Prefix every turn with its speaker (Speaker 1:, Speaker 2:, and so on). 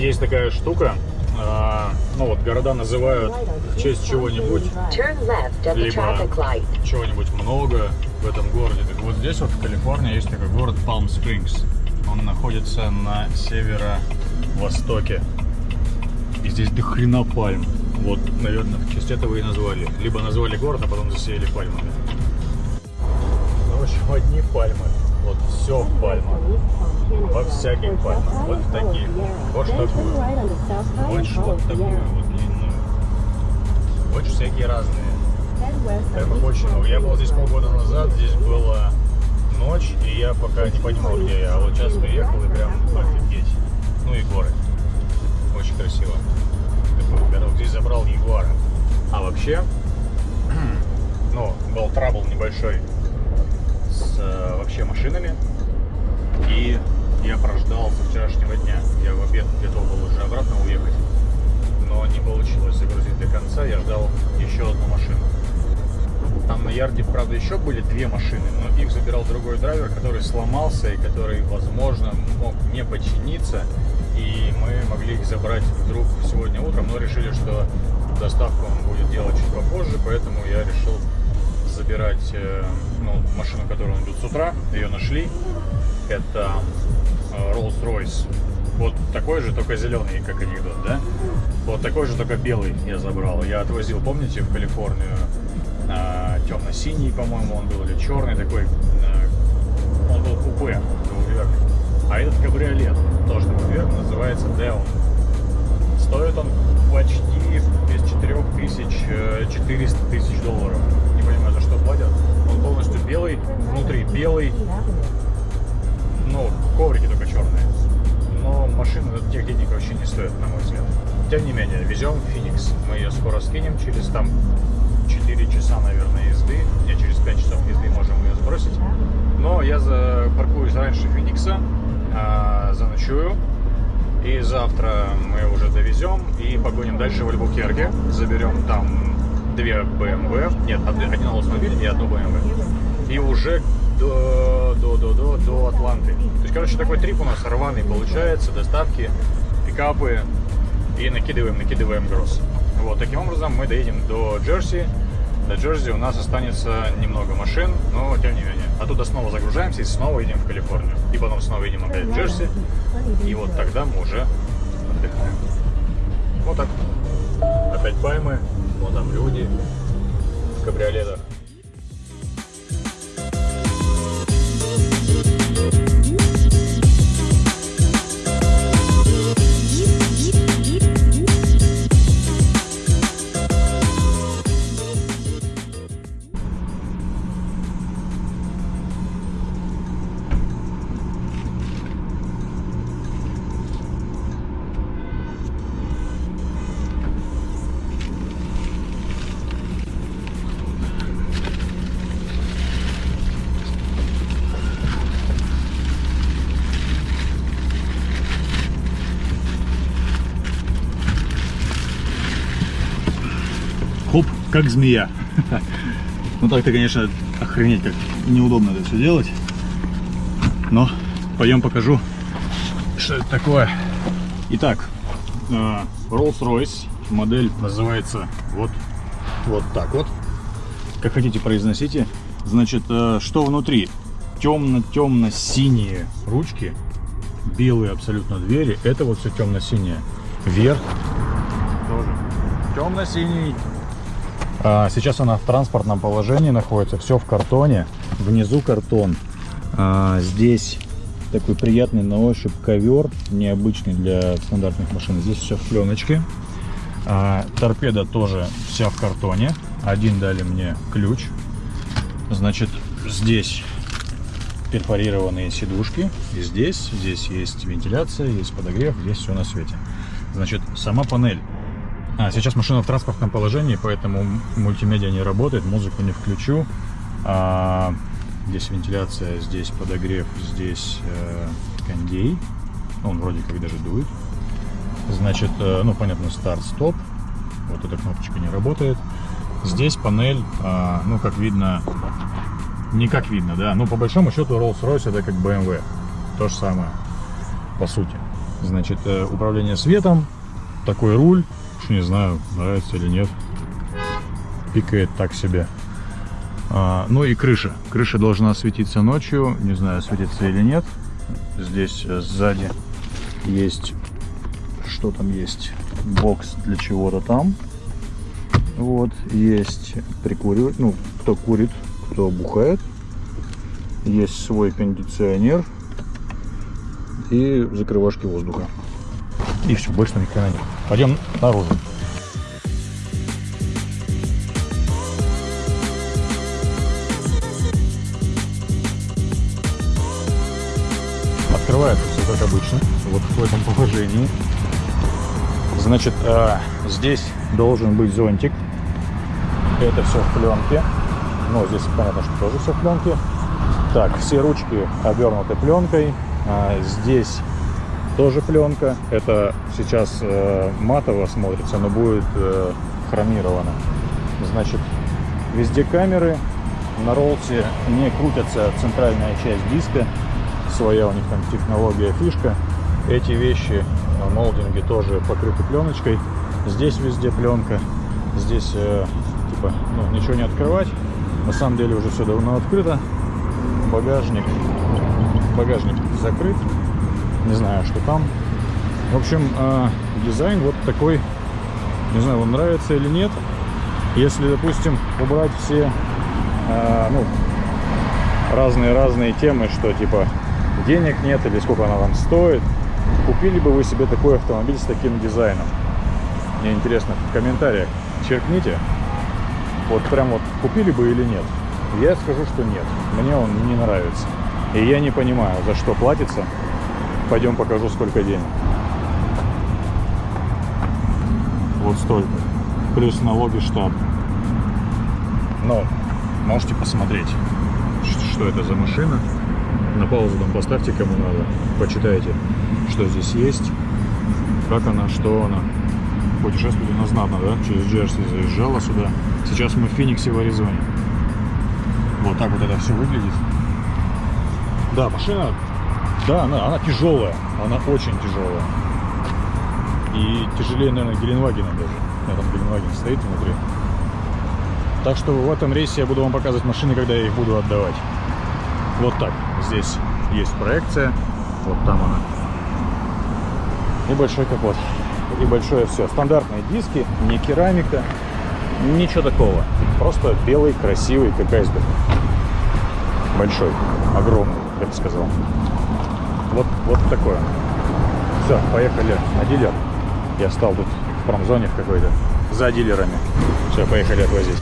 Speaker 1: Есть такая штука, а, ну вот города называют в честь чего-нибудь, либо чего-нибудь много в этом городе. Так вот здесь вот в Калифорнии есть такой город Палм Спрингс. Он находится на северо-востоке. И здесь до хрена пальм. Вот, наверное, в честь этого и назвали. Либо назвали город, а потом засеяли пальмами. В общем, одни пальмы. Вот все в пальмах. Во всяких пальмах. Вот в таких. Вот такую. Хочешь вот такую вот длинную. Хочешь всякие разные. Прям очень много. Я был здесь полгода назад, здесь была ночь, и я пока не понимал, где я. А вот сейчас приехал и прям офигеть. Ну и горы. Очень красиво. Городок здесь забрал Ягуара. А вообще, ну, был трабл небольшой машинами. И я прождал со вчерашнего дня. Я в обед готов был уже обратно уехать. Но не получилось загрузить до конца. Я ждал еще одну машину. Там на ярде, правда, еще были две машины, но их забирал другой драйвер, который сломался и который, возможно, мог не починиться. И мы могли их забрать вдруг сегодня утром, но решили, что доставку он будет делать чуть попозже, поэтому я решил забирать э, ну, машину, которую он идет с утра. Ее нашли. Это э, Rolls-Royce. Вот такой же, только зеленый, как анекдот, да? Вот такой же, только белый я забрал. Я отвозил, помните, в Калифорнию э, темно-синий, по-моему, он был, или черный такой. Он был купе, двухдверный. А этот кабриолет, тоже двухдверный, называется Deon. Стоит он почти без 4000, 400 тысяч долларов. Белый, внутри белый. Ну, коврики только черные. Но машина тех денег вообще не стоит, на мой взгляд. Тем не менее, везем Феникс. Мы ее скоро скинем через там 4 часа, наверное, езды. Не, через 5 часов езды можем ее сбросить. Но я запаркуюсь раньше Феникса, а, заночую. И завтра мы уже довезем и погоним дальше в Альбукерке. Заберем там две BMW, нет, один Oldsmobile и одну BMW. И уже до, до, до, до, до Атланты. То есть, короче, такой трип у нас рваный получается, доставки, пикапы и накидываем, накидываем груз. Вот, таким образом мы доедем до Джерси. До Джерси у нас останется немного машин, но тем не менее. Оттуда снова загружаемся и снова едем в Калифорнию. И потом снова едем опять в Джерси. И вот тогда мы уже отдыхаем. Вот так. Опять пальмы, вот там люди в кабриолетах. Как змея. Ну так-то, конечно, охренеть, как неудобно это все делать. Но пойдем покажу, что это такое. Итак, э, Rolls-Royce, модель называется вот, вот так вот. Как хотите, произносите. Значит, э, что внутри? Темно-темно-синие ручки, белые абсолютно двери. Это вот все темно-синее. Верх тоже темно-синий. А, сейчас она в транспортном положении находится, все в картоне, внизу картон. А, здесь такой приятный на ощупь ковер, необычный для стандартных машин. Здесь все в пленочке. А, торпеда тоже вся в картоне. Один дали мне ключ. Значит, здесь перфорированные сидушки. И здесь, здесь есть вентиляция, есть подогрев, здесь все на свете. Значит, сама панель а, сейчас машина в транспортном положении, поэтому мультимедиа не работает, музыку не включу. А, здесь вентиляция, здесь подогрев, здесь э, кондей. Он вроде как даже дует. Значит, э, ну понятно, старт-стоп. Вот эта кнопочка не работает. Здесь панель, э, ну как видно, не как видно, да. Ну по большому счету Rolls-Royce это как BMW. То же самое, по сути. Значит, э, управление светом, такой руль, не знаю, нравится или нет. Пикает так себе. А, ну и крыша. Крыша должна светиться ночью, не знаю, светится или нет. Здесь э, сзади есть, что там есть, бокс для чего-то там. Вот, есть прикуривать, ну, кто курит, кто бухает. Есть свой кондиционер и закрывашки воздуха. И все, больше никогда нет. Пойдем наружу. Открывается все как обычно, вот в этом положении. Значит, э, здесь должен быть зонтик. Это все в пленке. Но здесь понятно, что тоже все в пленке. Так, все ручки обернуты пленкой. А, здесь тоже пленка. Это сейчас э, матово смотрится, но будет э, хромировано. Значит, везде камеры. На роллсе не крутится центральная часть диска. Своя у них там технология, фишка. Эти вещи, молдинги тоже покрыты пленочкой. Здесь везде пленка. Здесь э, типа ну, ничего не открывать. На самом деле уже все давно открыто. Багажник. Багажник закрыт. Не знаю, что там. В общем, э, дизайн вот такой. Не знаю, вам нравится или нет. Если, допустим, убрать все э, ну, разные-разные темы, что типа денег нет или сколько она вам стоит, купили бы вы себе такой автомобиль с таким дизайном? Мне интересно в комментариях черкните. Вот прям вот купили бы или нет? Я скажу, что нет. Мне он не нравится. И я не понимаю, за что платится. Пойдем покажу, сколько денег. Вот столько. Плюс налоги штаб. Но можете посмотреть, что это за машина. На паузу там поставьте, кому надо. Почитайте, что здесь есть, как она, что она. Путешествовать у нас знатно, да? Через Джерси заезжала сюда. Сейчас мы в Фениксе в Аризоне. Вот так вот это все выглядит. Да, машина, да, она, она тяжелая. Она очень тяжелая. И тяжелее, наверное, Геленвагена даже. У меня там Геленваген стоит внутри. Так что в этом рейсе я буду вам показывать машины, когда я их буду отдавать. Вот так. Здесь есть проекция. Вот там она. И большой капот. И большое все. Стандартные диски, не керамика, ничего такого. Просто белый, красивый, как айсберг. Большой, огромный, я бы сказал. Вот, такое. Все, поехали на дилер. Я стал тут в промзоне в какой-то за дилерами. Все, поехали отвозить.